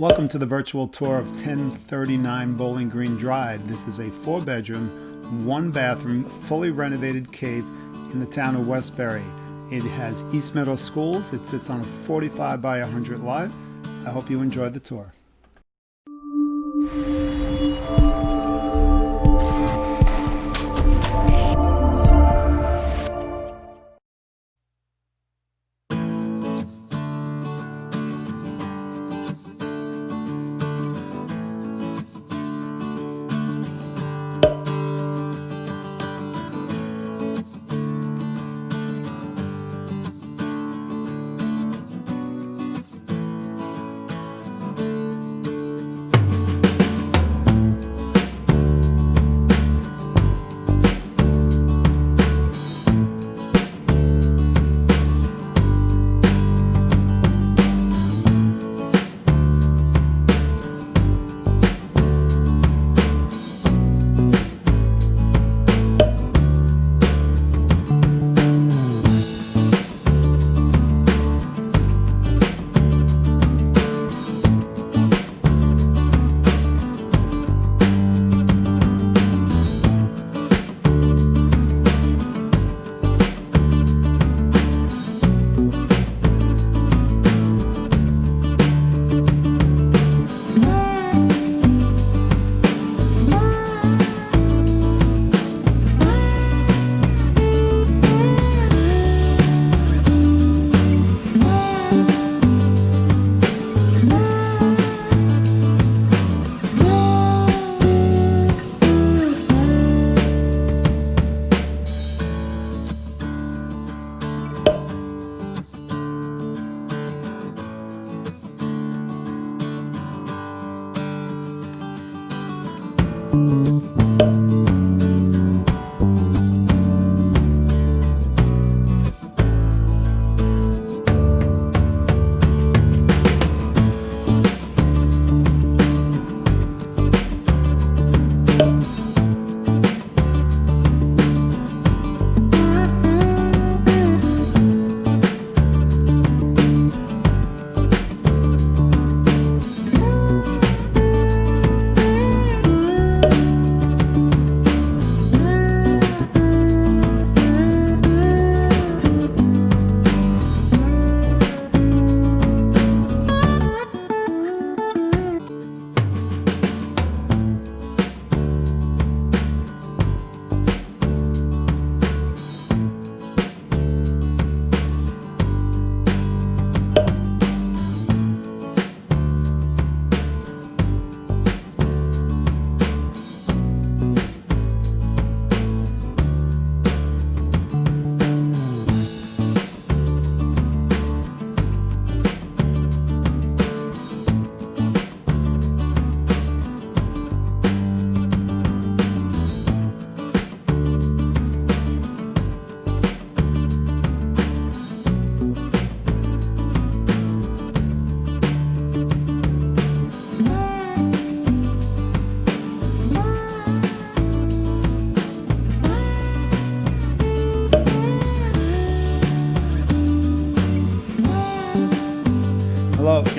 Welcome to the virtual tour of 1039 Bowling Green Drive. This is a four bedroom, one bathroom, fully renovated Cape in the town of Westbury. It has East Meadow Schools. It sits on a 45 by 100 lot. I hope you enjoy the tour. Hello,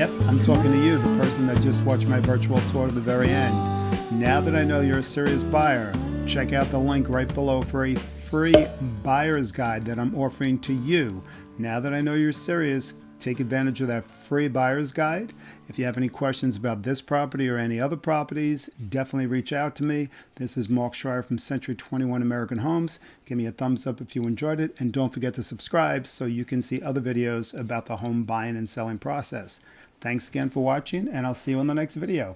yep, I'm talking to you, the person that just watched my virtual tour to the very end. Now that I know you're a serious buyer, check out the link right below for a free buyer's guide that I'm offering to you. Now that I know you're serious, take advantage of that free buyer's guide. If you have any questions about this property or any other properties, definitely reach out to me. This is Mark Schreier from Century 21 American Homes. Give me a thumbs up if you enjoyed it, and don't forget to subscribe so you can see other videos about the home buying and selling process. Thanks again for watching, and I'll see you in the next video.